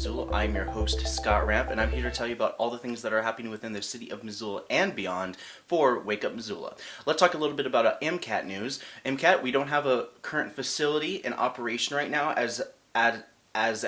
Missoula. I'm your host, Scott Ramp, and I'm here to tell you about all the things that are happening within the city of Missoula and beyond for Wake Up Missoula. Let's talk a little bit about uh, MCAT news. MCAT, we don't have a current facility in operation right now as, as, as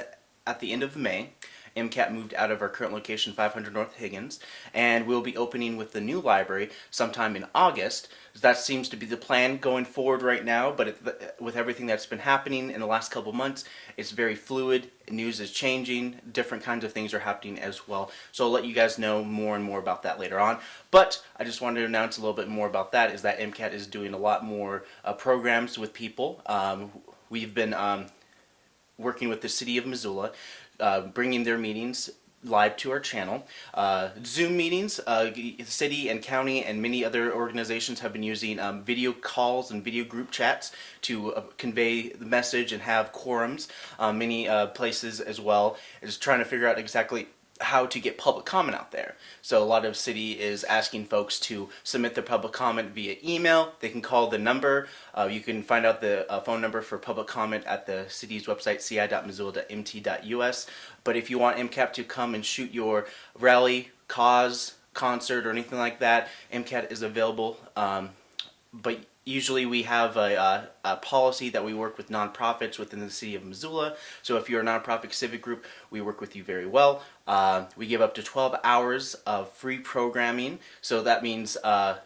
at the end of May. MCAT moved out of our current location, 500 North Higgins, and we'll be opening with the new library sometime in August. That seems to be the plan going forward right now, but it, with everything that's been happening in the last couple months, it's very fluid. News is changing. Different kinds of things are happening as well. So I'll let you guys know more and more about that later on. But I just wanted to announce a little bit more about that, is that MCAT is doing a lot more uh, programs with people. Um, we've been um, working with the city of Missoula uh, bringing their meetings live to our channel. Uh, Zoom meetings, uh, city and county and many other organizations have been using um, video calls and video group chats to uh, convey the message and have quorums. Uh, many uh, places as well is trying to figure out exactly how to get public comment out there. So a lot of city is asking folks to submit their public comment via email. They can call the number. Uh, you can find out the uh, phone number for public comment at the city's website, ci.missoula.mt.us. But if you want MCAT to come and shoot your rally, cause, concert, or anything like that, MCAT is available. Um, but usually we have a, a, a, policy that we work with nonprofits within the city of Missoula. So if you're a nonprofit civic group, we work with you very well. Uh, we give up to 12 hours of free programming. So that means uh,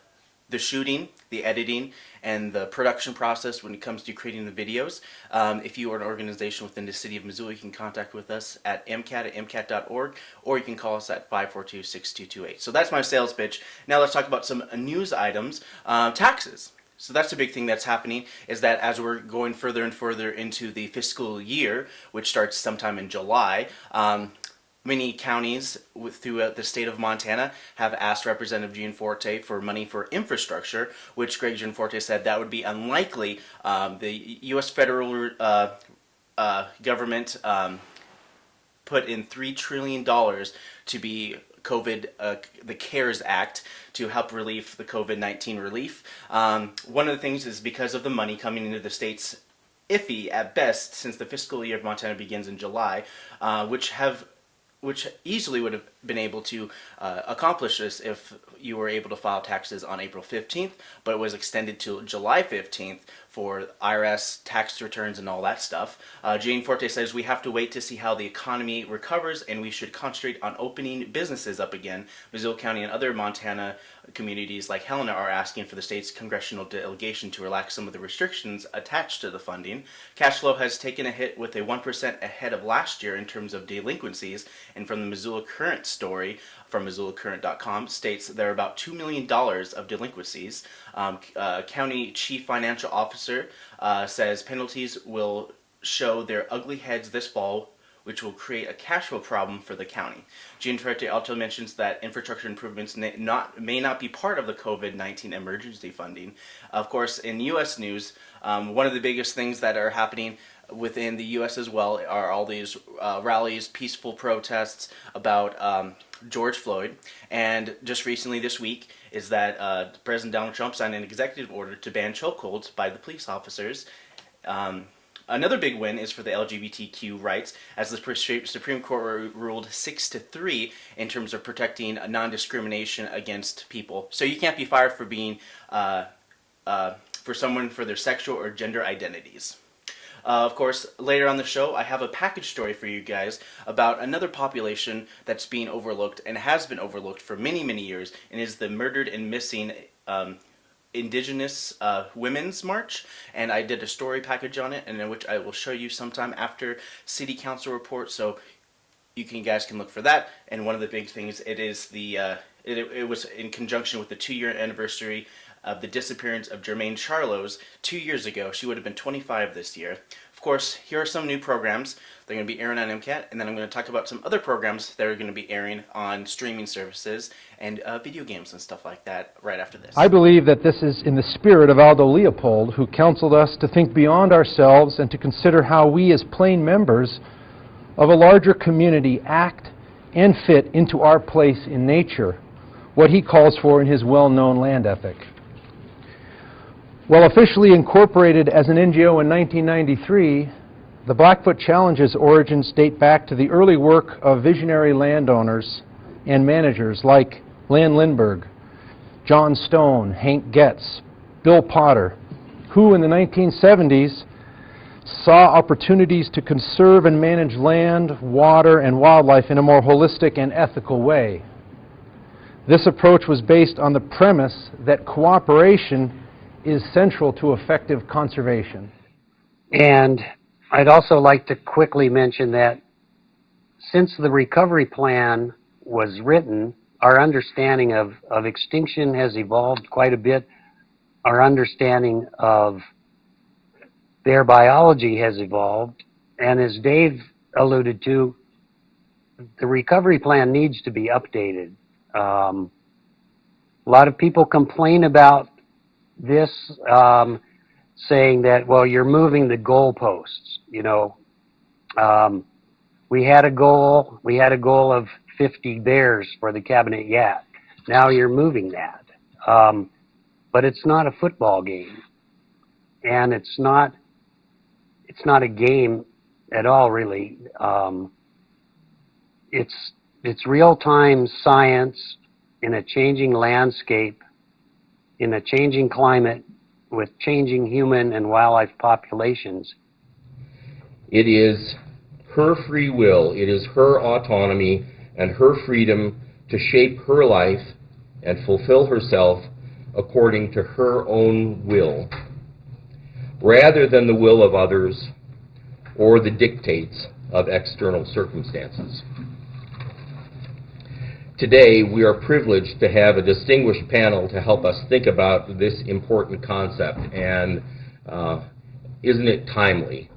the shooting, the editing, and the production process when it comes to creating the videos. Um, if you are an organization within the city of Missoula, you can contact with us at mcat at mcat.org or you can call us at 542-6228. So that's my sales pitch. Now let's talk about some news items. Uh, taxes. So that's a big thing that's happening is that as we're going further and further into the fiscal year, which starts sometime in July, um, many counties throughout the state of Montana have asked Representative Gianforte for money for infrastructure, which Greg Gianforte said that would be unlikely. Um, the U.S. federal uh, uh, government um, put in $3 trillion to be COVID, uh, the CARES Act to help relieve the COVID-19 relief. Um, one of the things is because of the money coming into the states iffy at best since the fiscal year of Montana begins in July, uh, which have which easily would have been able to uh, accomplish this if you were able to file taxes on April 15th, but it was extended to July 15th for IRS tax returns and all that stuff. Uh, Forte says we have to wait to see how the economy recovers and we should concentrate on opening businesses up again. Missoula County and other Montana communities like Helena are asking for the state's congressional delegation to relax some of the restrictions attached to the funding. Cash flow has taken a hit with a 1% ahead of last year in terms of delinquencies and from the Missoula Current story from MissoulaCurrent.com states there are about $2 million of delinquencies. Um, uh, County Chief Financial Officer uh, says penalties will show their ugly heads this fall which will create a cash flow problem for the county. Gianforte also mentions that infrastructure improvements not, may not be part of the COVID-19 emergency funding. Of course, in U.S. news, um, one of the biggest things that are happening within the U.S. as well are all these uh, rallies, peaceful protests about um, George Floyd. And just recently this week is that uh, President Donald Trump signed an executive order to ban chokeholds by the police officers. Um, Another big win is for the LGBTQ rights, as the Supreme Court ruled 6 to 3 in terms of protecting non-discrimination against people. So you can't be fired for being uh, uh, for someone for their sexual or gender identities. Uh, of course, later on the show, I have a package story for you guys about another population that's being overlooked and has been overlooked for many, many years, and is the murdered and missing um, Indigenous uh, Women's March, and I did a story package on it, and in which I will show you sometime after City Council report, so you can guys can look for that. And one of the big things, it is the uh, it, it was in conjunction with the two-year anniversary of the disappearance of Jermain Charlos two years ago. She would have been 25 this year. Course, here are some new programs. They're going to be airing on MCAT, and then I'm going to talk about some other programs that are going to be airing on streaming services and uh, video games and stuff like that right after this. I believe that this is in the spirit of Aldo Leopold, who counseled us to think beyond ourselves and to consider how we as plain members of a larger community act and fit into our place in nature, what he calls for in his well-known land ethic. While officially incorporated as an NGO in 1993, The Blackfoot Challenge's origins date back to the early work of visionary landowners and managers like Land Lindbergh, John Stone, Hank Goetz, Bill Potter, who in the 1970s saw opportunities to conserve and manage land, water, and wildlife in a more holistic and ethical way. This approach was based on the premise that cooperation is central to effective conservation. And I'd also like to quickly mention that since the recovery plan was written, our understanding of, of extinction has evolved quite a bit. Our understanding of their biology has evolved. And as Dave alluded to, the recovery plan needs to be updated. Um, a lot of people complain about this, um, saying that, well, you're moving the goalposts. You know, um, we had a goal. We had a goal of 50 bears for the Cabinet-Yaak. Now you're moving that, um, but it's not a football game, and it's not. It's not a game at all, really. Um, it's it's real-time science in a changing landscape, in a changing climate, with changing human and wildlife populations. It is her free will, it is her autonomy and her freedom to shape her life and fulfill herself according to her own will, rather than the will of others or the dictates of external circumstances. Today, we are privileged to have a distinguished panel to help us think about this important concept, and uh, isn't it timely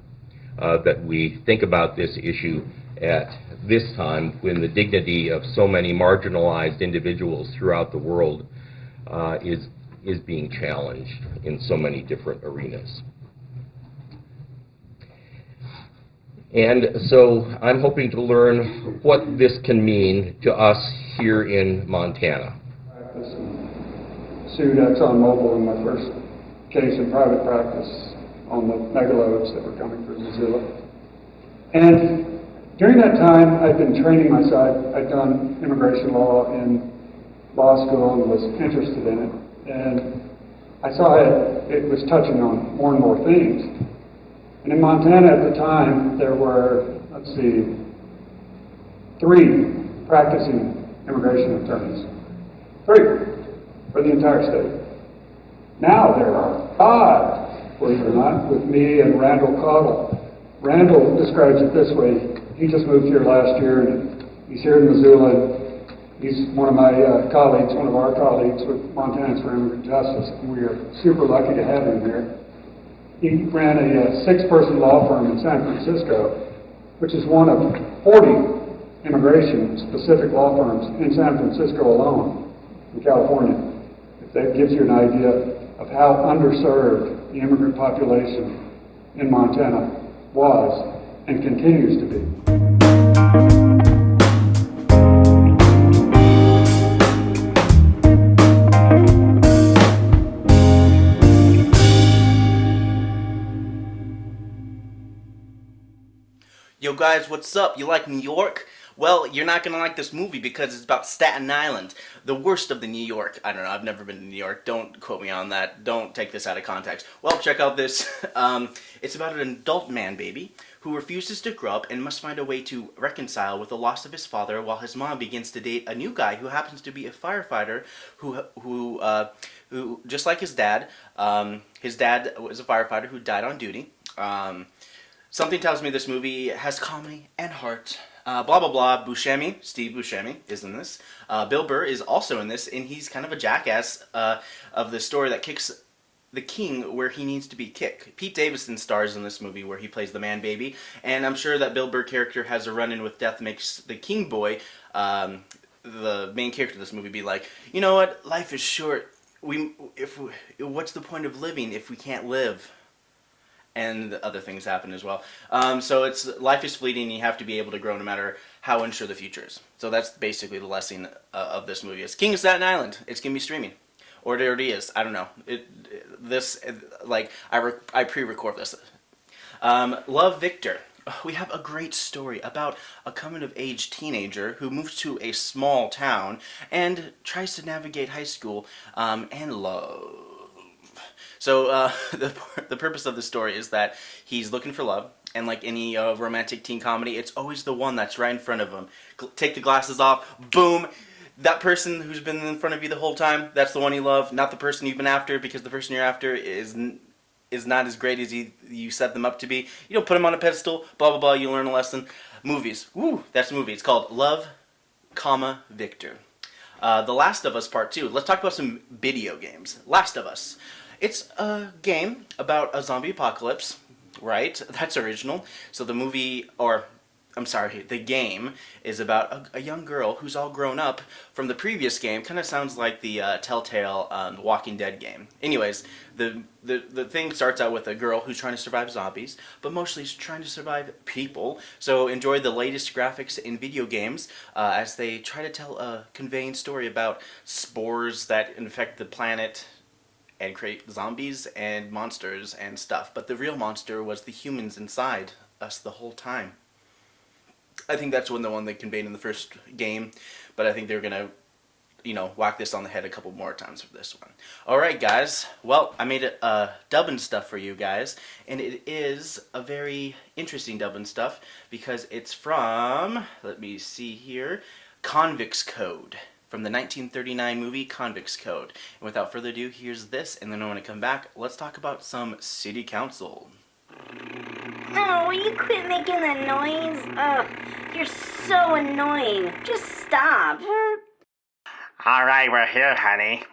uh, that we think about this issue at this time when the dignity of so many marginalized individuals throughout the world uh, is, is being challenged in so many different arenas. And so I'm hoping to learn what this can mean to us here in Montana. practice and sued ExxonMobil in my first case in private practice on the megaloads that were coming through Missoula. And during that time, I'd been training myself. I'd done immigration law in law school and was interested in it. And I saw it, it was touching on more and more things. And in Montana at the time, there were, let's see, three practicing immigration attorneys. Three for the entire state. Now there are five, believe it or not, with me and Randall Cottle. Randall describes it this way. He just moved here last year and he's here in Missoula. He's one of my uh, colleagues, one of our colleagues with Montana's for Immigrant Justice. And we are super lucky to have him here. He ran a uh, six-person law firm in San Francisco, which is one of 40 immigration-specific law firms in San Francisco alone, in California. If that gives you an idea of how underserved the immigrant population in Montana was and continues to be. Yo, guys, what's up? You like New York? Well, you're not gonna like this movie because it's about Staten Island, the worst of the New York. I don't know. I've never been to New York. Don't quote me on that. Don't take this out of context. Well, check out this. Um, it's about an adult man baby who refuses to grow up and must find a way to reconcile with the loss of his father, while his mom begins to date a new guy who happens to be a firefighter who who uh, who just like his dad. Um, his dad was a firefighter who died on duty. Um, Something tells me this movie has comedy and heart. Uh, blah blah blah. Buscemi, Steve Buscemi, is in this. Uh, Bill Burr is also in this, and he's kind of a jackass uh, of the story that kicks the king where he needs to be kicked. Pete Davidson stars in this movie where he plays the man baby, and I'm sure that Bill Burr character has a run-in with death makes the king boy, um, the main character of this movie, be like, you know what, life is short. We if we, what's the point of living if we can't live? And other things happen as well. Um, so it's life is fleeting. You have to be able to grow no matter how unsure the future is. So that's basically the lesson uh, of this movie. It's King of Staten Island. It's gonna be streaming, or it already is. I don't know. It this like I I pre-record this. Um, Love Victor. We have a great story about a coming of age teenager who moves to a small town and tries to navigate high school um, and love. So uh, the the purpose of the story is that he's looking for love, and like any uh, romantic teen comedy, it's always the one that's right in front of him. Take the glasses off, boom. That person who's been in front of you the whole time, that's the one you love, not the person you've been after, because the person you're after is is not as great as you you set them up to be. You don't put them on a pedestal. Blah blah blah. You learn a lesson. Movies. Woo, that's a movie. It's called Love, comma Victor. Uh, the Last of Us Part 2. Let's talk about some video games. Last of Us. It's a game about a zombie apocalypse, right? That's original. So the movie, or I'm sorry, the game is about a, a young girl who's all grown up from the previous game. Kind of sounds like the uh, Telltale um, Walking Dead game. Anyways, the, the the thing starts out with a girl who's trying to survive zombies, but mostly she's trying to survive people. So enjoy the latest graphics in video games uh, as they try to tell a conveying story about spores that infect the planet and create zombies and monsters and stuff. But the real monster was the humans inside us the whole time. I think that's when the one they conveyed in the first game, but I think they're gonna, you know, whack this on the head a couple more times for this one. All right, guys. Well, I made a uh, dubbing stuff for you guys, and it is a very interesting dubbing stuff because it's from. Let me see here, Convicts Code from the 1939 movie Convicts Code. And without further ado, here's this, and then when I come back, let's talk about some city council. Oh, will you quit making that noise? Ugh, you're so annoying. Just stop. All right, we're here, honey.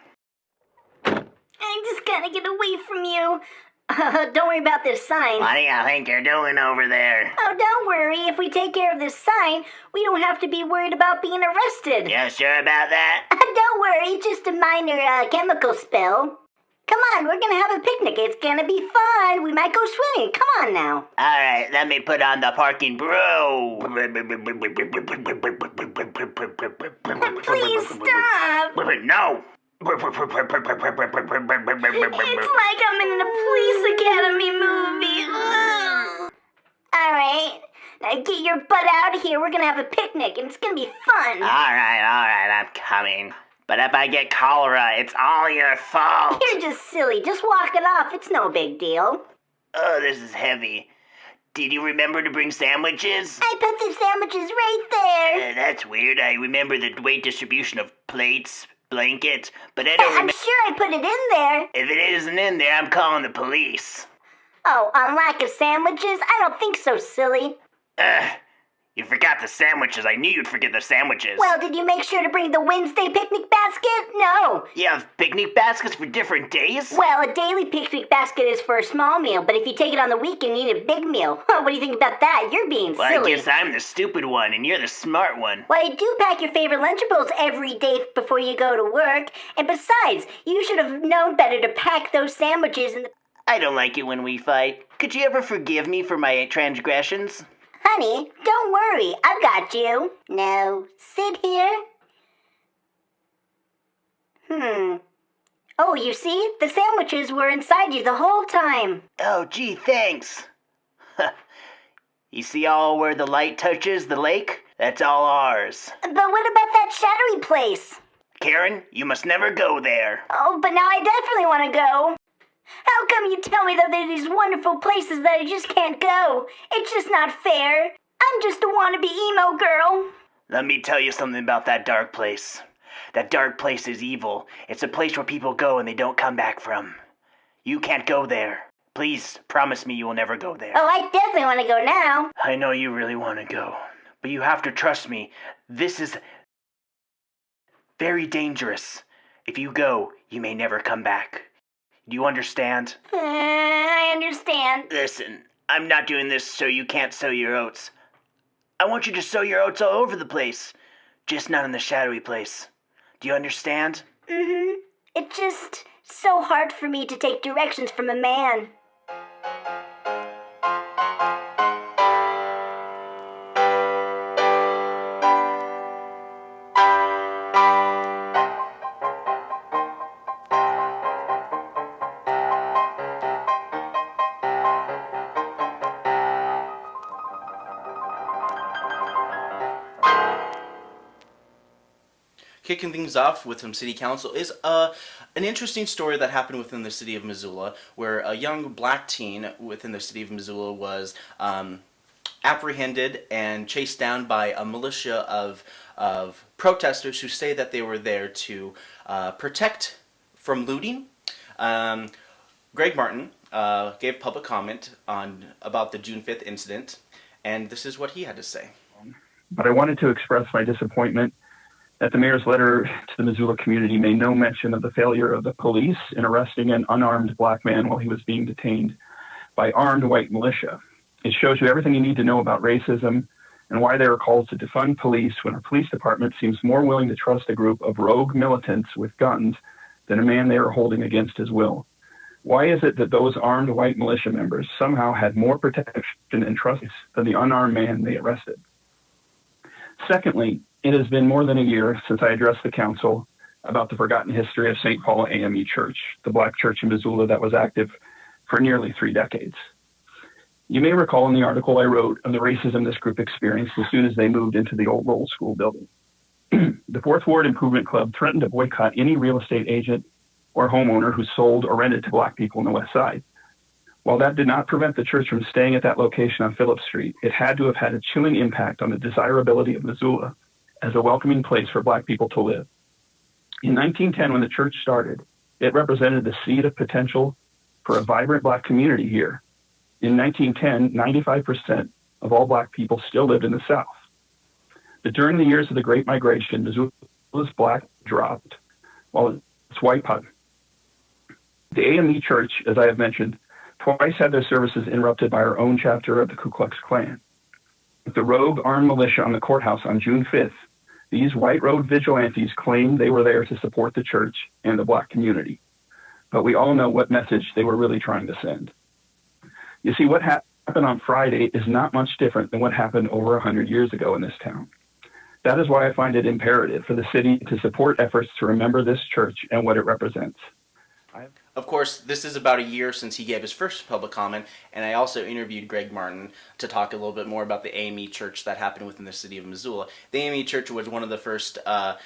I'm just gonna get away from you. Uh, don't worry about this sign. What do you think you're doing over there? Oh, don't worry. If we take care of this sign, we don't have to be worried about being arrested. You sure about that? don't worry, just a minor uh, chemical spill. Come on, we're gonna have a picnic. It's gonna be fun. We might go swimming. Come on now. All right, let me put on the parking bro. Please stop. No. It's like I'm in a police academy movie. Ugh. All right, now get your butt out of here. We're gonna have a picnic, and it's gonna be fun. All right, all right, I'm coming. But if I get cholera, it's all your fault. You're just silly. Just walk it off. It's no big deal. Oh, this is heavy. Did you remember to bring sandwiches? I put the sandwiches right there. Uh, that's weird. I remember the weight distribution of plates, blankets, but I don't I'm sure I put it in there. If it isn't in there, I'm calling the police. Oh, on lack of sandwiches? I don't think so, silly. Ugh. You forgot the sandwiches. I knew you'd forget the sandwiches. Well, did you make sure to bring the Wednesday picnic basket? No. you have picnic baskets for different days? Well, a daily picnic basket is for a small meal, but if you take it on the weekend, you need a big meal. what do you think about that? You're being well, silly. I guess I'm the stupid one and you're the smart one. Well, you do pack your favorite Lunchables every day before you go to work. And besides, you should have known better to pack those sandwiches in the. I don't like it when we fight. Could you ever forgive me for my transgressions? Honey, don't worry. I've got you. No, sit here. Hmm. Oh, you see? The sandwiches were inside you the whole time. Oh, gee, thanks. you see all where the light touches the lake? That's all ours. But what about that shadowy place? Karen, you must never go there. Oh, but now I definitely want to go. How come you tell me that there are these wonderful places that I just can't go? It's just not fair. I'm just a wannabe emo girl. Let me tell you something about that dark place. That dark place is evil. It's a place where people go and they don't come back from. You can't go there. Please promise me you will never go there. Oh, I definitely want to go now. I know you really want to go, but you have to trust me. This is very dangerous. If you go, you may never come back. Do you understand? Uh, I understand. Listen, I'm not doing this so you can't sow your oats. I want you to sow your oats all over the place, just not in the shadowy place. Do you understand? Mm-hmm. It's just so hard for me to take directions from a man. Kicking things off with some city council is uh, an interesting story that happened within the city of Missoula, where a young black teen within the city of Missoula was um, apprehended and chased down by a militia of of protesters who say that they were there to uh, protect from looting. Um, Greg Martin uh, gave public comment on about the June 5th incident, and this is what he had to say. but I wanted to express my disappointment that the mayor's letter to the Missoula community made no mention of the failure of the police in arresting an unarmed black man while he was being detained by armed white militia. It shows you everything you need to know about racism and why they are called to defund police when our police department seems more willing to trust a group of rogue militants with guns than a man they are holding against his will. Why is it that those armed white militia members somehow had more protection and trust than the unarmed man they arrested? Secondly, it has been more than a year since I addressed the council about the forgotten history of St. Paul AME Church, the black church in Missoula that was active for nearly three decades. You may recall in the article I wrote of the racism this group experienced as soon as they moved into the old Lowell School building. the Fourth Ward Improvement Club threatened to boycott any real estate agent or homeowner who sold or rented to black people on the west side. While that did not prevent the church from staying at that location on Phillips Street, it had to have had a chilling impact on the desirability of Missoula as a welcoming place for black people to live. In 1910, when the church started, it represented the seed of potential for a vibrant black community here. In 1910, 95% of all black people still lived in the South. But during the years of the Great Migration, Missoula's black dropped while its white pop. The AME Church, as I have mentioned, twice had their services interrupted by our own chapter of the Ku Klux Klan. With the rogue armed militia on the courthouse on June 5th, these white road vigilantes claimed they were there to support the church and the black community. But we all know what message they were really trying to send. You see, what happened on Friday is not much different than what happened over 100 years ago in this town. That is why I find it imperative for the city to support efforts to remember this church and what it represents. Of course, this is about a year since he gave his first public comment, and I also interviewed Greg Martin to talk a little bit more about the AME church that happened within the city of Missoula. The AME church was one of the first uh,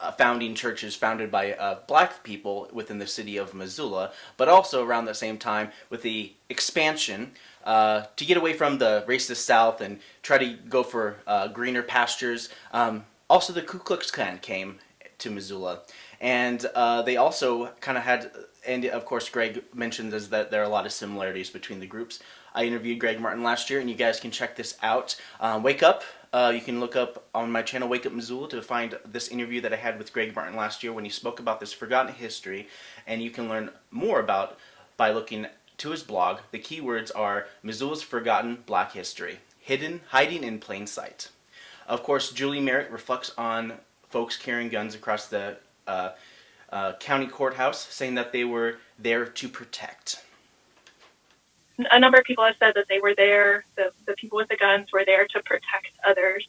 uh, founding churches founded by uh, black people within the city of Missoula, but also around the same time with the expansion uh, to get away from the racist South and try to go for uh, greener pastures. Um, also, the Ku Klux Klan came to Missoula, and uh, they also kind of had and of course Greg mentions is that there are a lot of similarities between the groups. I interviewed Greg Martin last year and you guys can check this out. Um, Wake Up, uh, you can look up on my channel Wake Up Missoula to find this interview that I had with Greg Martin last year when he spoke about this forgotten history and you can learn more about by looking to his blog. The keywords are Missoula's Forgotten Black History, Hidden, Hiding in Plain Sight. Of course, Julie Merritt reflects on folks carrying guns across the uh, uh, county courthouse, saying that they were there to protect. A number of people have said that they were there, the, the people with the guns were there to protect others,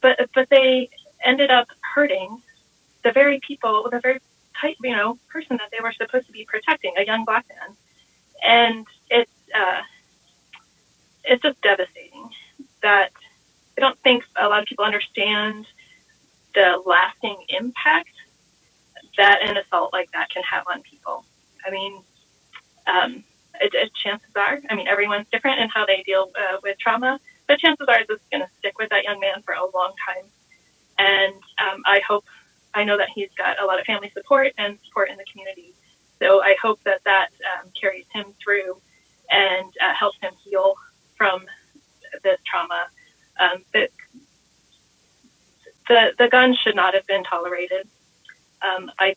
but but they ended up hurting the very people, the very type, you know, person that they were supposed to be protecting, a young black man, and it's uh, it's just devastating that I don't think a lot of people understand the lasting impact that an assault like that can have on people. I mean, um, it, it, chances are, I mean, everyone's different in how they deal uh, with trauma, but chances are this is going to stick with that young man for a long time. And um, I hope, I know that he's got a lot of family support and support in the community. So I hope that that um, carries him through and uh, helps him heal from this trauma. Um, but the, the gun should not have been tolerated um, I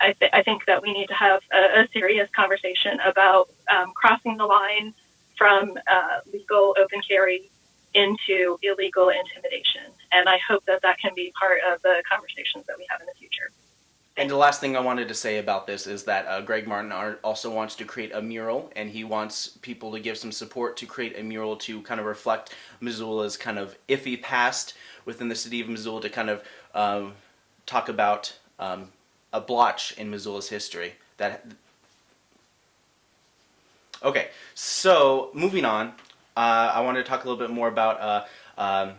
I, th- I, think that we need to have a, a serious conversation about um, crossing the line from uh, legal open carry into illegal intimidation. And I hope that that can be part of the conversations that we have in the future. And the last thing I wanted to say about this is that uh, Greg Martin also wants to create a mural, and he wants people to give some support to create a mural to kind of reflect Missoula's kind of iffy past within the city of Missoula to kind of um, talk about um, a blotch in Missoula's history. That okay. So moving on, uh, I wanted to talk a little bit more about uh, um,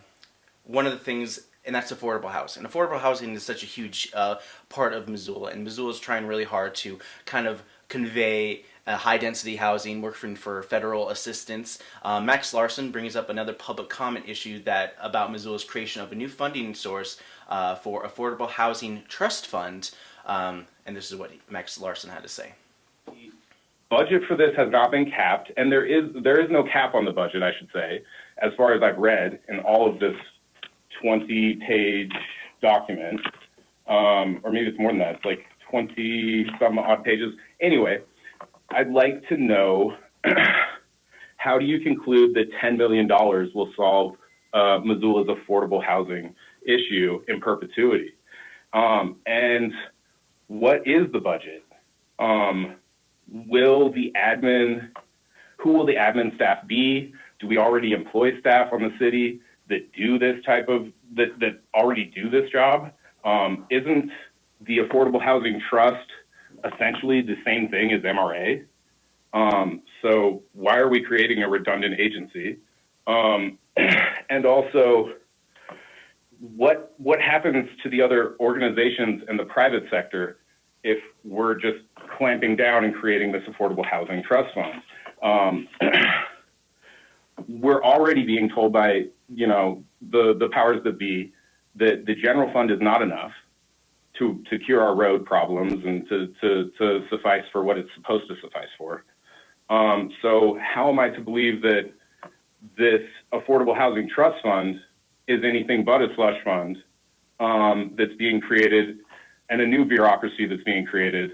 one of the things and that's affordable housing. And Affordable housing is such a huge uh, part of Missoula, and Missoula is trying really hard to kind of convey uh, high density housing, working for federal assistance. Uh, Max Larson brings up another public comment issue that about Missoula's creation of a new funding source uh, for affordable housing trust fund, um, and this is what Max Larson had to say. The budget for this has not been capped, and there is there is no cap on the budget, I should say, as far as I've read in all of this 20-page document, um, or maybe it's more than that. It's like 20 some odd pages. Anyway, I'd like to know how do you conclude that $10 million will solve uh, Missoula's affordable housing issue in perpetuity? Um, and what is the budget? Um, will the admin, who will the admin staff be? Do we already employ staff on the city that do this type of, that, that already do this job? Um, isn't the Affordable Housing Trust essentially the same thing as MRA? Um, so why are we creating a redundant agency? Um, and also, what what happens to the other organizations in the private sector if we're just clamping down and creating this affordable housing trust fund? Um, we're already being told by you know the the powers that be that the general fund is not enough to to cure our road problems and to to, to suffice for what it's supposed to suffice for. Um, so how am I to believe that this affordable housing trust fund is anything but a slush fund um, that's being created and a new bureaucracy that's being created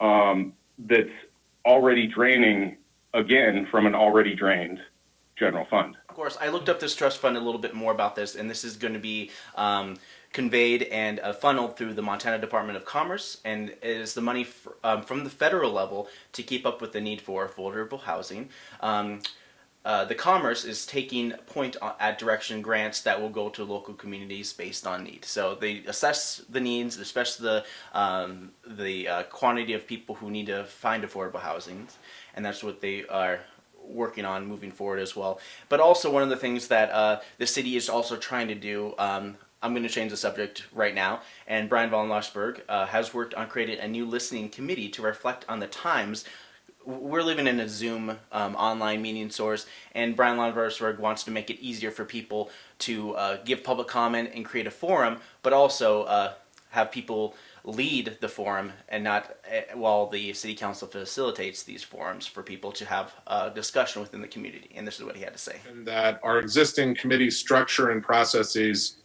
um, that's already draining again from an already drained general fund. Of course, I looked up this trust fund a little bit more about this, and this is going to be um, conveyed and uh, funneled through the Montana Department of Commerce, and is the money um, from the federal level to keep up with the need for affordable housing. Um, uh, the Commerce is taking point at direction grants that will go to local communities based on need. So they assess the needs, especially the um, the uh, quantity of people who need to find affordable housing, and that's what they are working on moving forward as well. But also one of the things that uh, the city is also trying to do, um, I'm going to change the subject right now, and Bryan von Lossberg uh, has worked on creating a new listening committee to reflect on the times we're living in a Zoom um, online meeting source, and Bryan Lossberg wants to make it easier for people to uh, give public comment and create a forum, but also uh, have people lead the forum and not uh, while the city council facilitates these forums for people to have a discussion within the community. And this is what he had to say. And that our existing committee structure and processes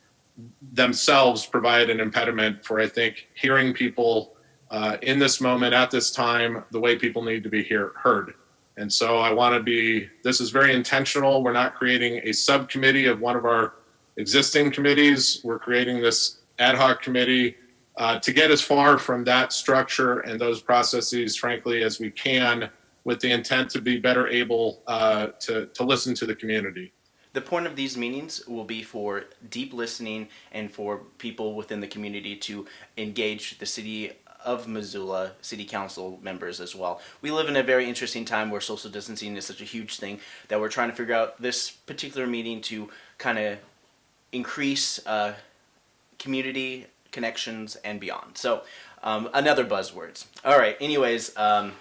themselves provide an impediment for, I think, hearing people uh, in this moment, at this time, the way people need to be hear, heard. And so I want to be, this is very intentional. We're not creating a subcommittee of one of our existing committees. We're creating this ad hoc committee uh, to get as far from that structure and those processes, frankly, as we can with the intent to be better able uh, to, to listen to the community. The point of these meetings will be for deep listening and for people within the community to engage the city of Missoula City Council members as well. We live in a very interesting time where social distancing is such a huge thing that we're trying to figure out this particular meeting to kind of increase uh, community connections and beyond. So um, another buzzwords. All right. Anyways, um,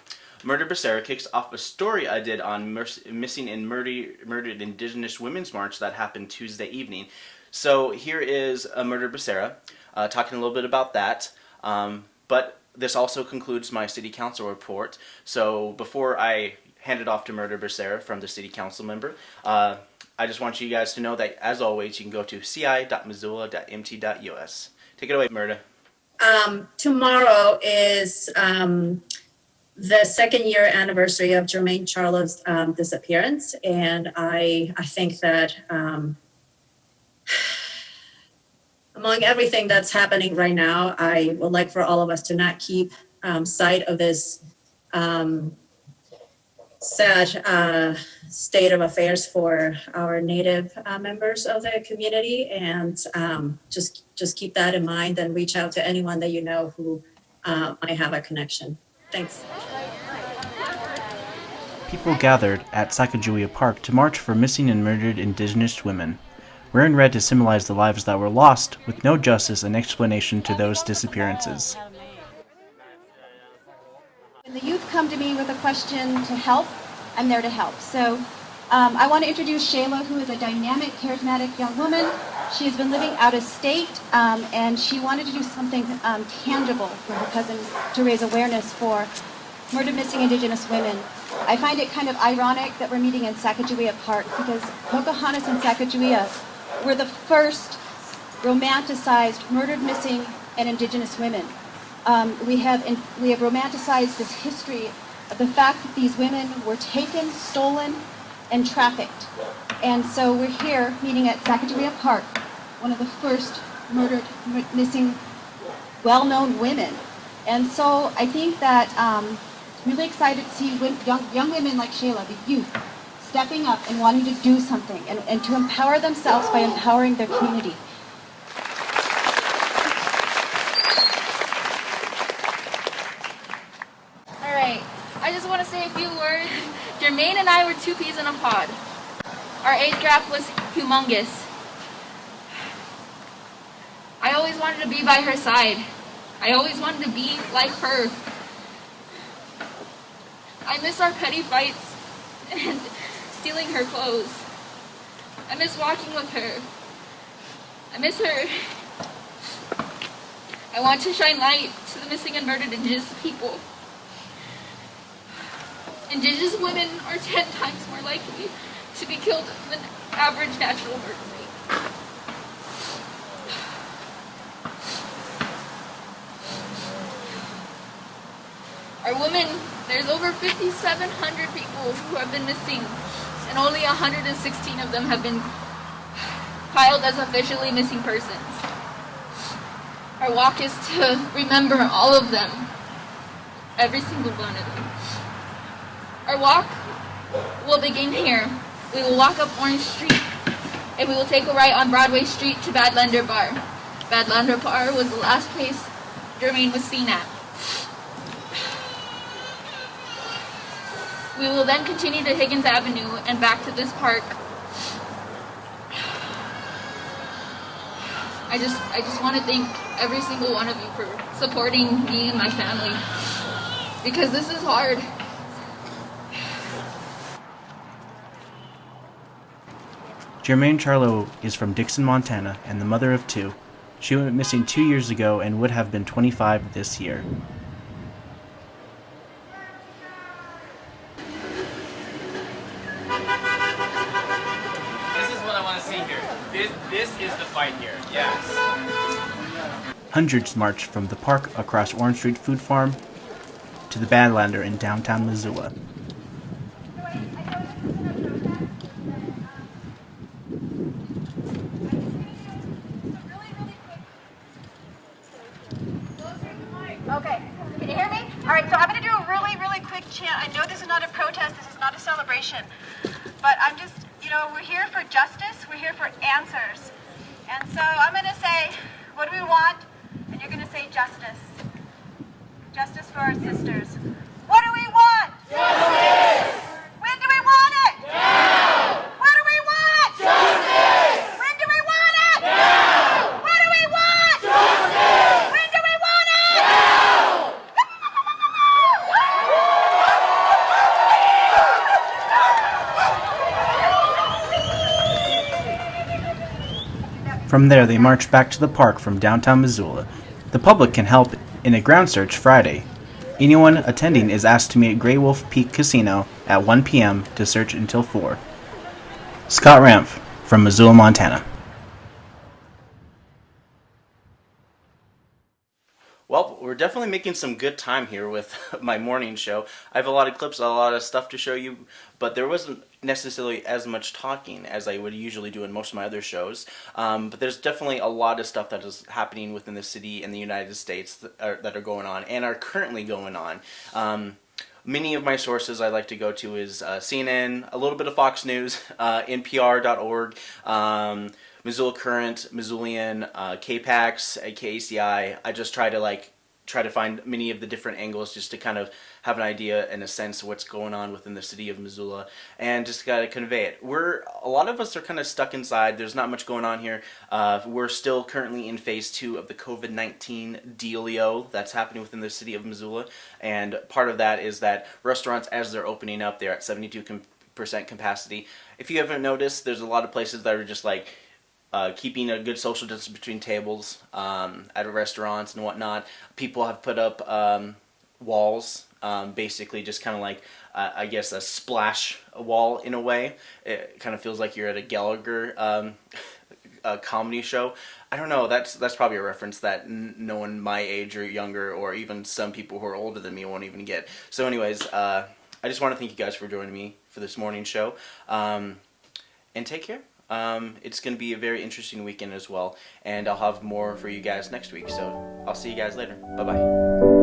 Mirtha Becerra kicks off a story I did on missing and murder murdered Indigenous Women's March that happened Tuesday evening. So here is a Mirtha Becerra uh, talking a little bit about that. Um, but this also concludes my city council report. So before I hand it off to Mirtha Becerra from the city council member, uh, I just want you guys to know that as always, you can go to ci.missoula.mt.us. Take it away, Mirtha. Um, tomorrow is um, the second year anniversary of Jermain Charlo's um, disappearance, and I I think that um, among everything that's happening right now, I would like for all of us to not keep um, sight of this um, sad uh, state of affairs for our native uh, members of the community and um, just just keep that in mind and reach out to anyone that you know who uh, might have a connection. Thanks. People gathered at Sacagawea Park to march for missing and murdered Indigenous women. Wearing red to symbolize the lives that were lost, with no justice and explanation to those disappearances. When the youth come to me with a question to help, I'm there to help. So um, I want to introduce Shayla, who is a dynamic, charismatic young woman. She has been living out of state, um, and she wanted to do something um, tangible for her cousin to raise awareness for murdered missing Indigenous women. I find it kind of ironic that we're meeting in Sacagawea Park because Pocahontas and Sacagawea were the first romanticized murdered missing and Indigenous women. Um, we have in, we have romanticized this history of the fact that these women were taken, stolen, and trafficked. And so we're here meeting at Sacagawea Park, one of the first murdered, missing, well-known women. And so I think that um, really excited to see young, young women like Shayla, the youth, stepping up and wanting to do something and, and to empower themselves by empowering their community. All right, I just want to say a few words. Jermain and I were two peas in a pod. Our age gap was humongous. I always wanted to be by her side. I always wanted to be like her. I miss our petty fights and stealing her clothes. I miss walking with her. I miss her. I want to shine light to the missing and murdered Indigenous people. Indigenous women are 10 times more likely to be killed than average natural murder rate. Our women, there's over 5,700 people who have been missing, and only 116 of them have been filed as officially missing persons. Our walk is to remember all of them, every single one of them. Our walk will begin here. We will walk up Orange Street, and we will take a right on Broadway Street to Badlander Bar. Badlander Bar was the last place Jermain was seen at. We will then continue to Higgins Avenue and back to this park. I just I just want to thank every single one of you for supporting me and my family because this is hard. Jermain Charlo is from Dixon, Montana, and the mother of two. She went missing two years ago and would have been 25 this year. Hundreds marched from the park across Orange Street Food Farm to the Badlander in downtown Missoula. Okay, can you hear me? All right, so I'm going to do a really, really quick chant. I know this is not a protest, this is not a celebration, but I'm just, you know, we're here for justice, we're here for answers. And so I'm going to say, what do we want? And you're going to say justice. Justice for our sisters. What do we want? Justice! When do we want it? Now! What do we want? Justice! When do we want it? Now! What do we want? Justice! When do we want it? Now! From there, they marched back to the park from downtown Missoula. The public can help in a ground search Friday. Anyone attending is asked to meet at Gray Wolf Peak Casino at 1 p.m. to search until 4. Scott Ramph from Missoula, Montana. Well, we're definitely making some good time here with my morning show. I have a lot of clips, a lot of stuff to show you, but there wasn't necessarily as much talking as I would usually do in most of my other shows. Um, but there's definitely a lot of stuff that is happening within the city and the United States that are, that are going on and are currently going on. Um, many of my sources I like to go to is uh, CNN, a little bit of Fox News, uh, NPR.org, um, Missoula Current, Missoulian, uh, KPAX, KACI. I just try to like try to find many of the different angles just to kind of have an idea and a sense of what's going on within the city of Missoula and just got to convey it. We're a lot of us are kind of stuck inside. There's not much going on here. Uh, we're still currently in phase two of the COVID 19 dealio that's happening within the city of Missoula, and part of that is that restaurants, as they're opening up, they're at 72 percent capacity. If you haven't noticed, there's a lot of places that are just like uh, keeping a good social distance between tables um, at restaurants and whatnot. People have put up um, walls, um, basically just kind of like uh, I guess a splash wall in a way. It kind of feels like you're at a Gallagher um, a comedy show. I don't know. That's that's probably a reference that no one my age or younger, or even some people who are older than me, won't even get. So, anyways, uh, I just want to thank you guys for joining me for this morning show, um, and take care. Um, it's going to be a very interesting weekend as well, and I'll have more for you guys next week. So I'll see you guys later. Bye bye.